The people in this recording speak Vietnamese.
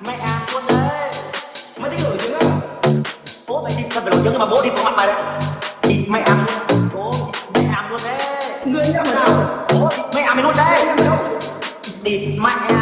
mẹ à luôn đấy mày thích gửi tiếng á bố mày đi thật phải nổi tiếng nhưng mà bố đi có mặt mày đấy. Thì mẹ à. Bố mày ăn luôn đấy. Người nhà mày đâu? Bố mày ăn mày luôn đấy. Đi mày à.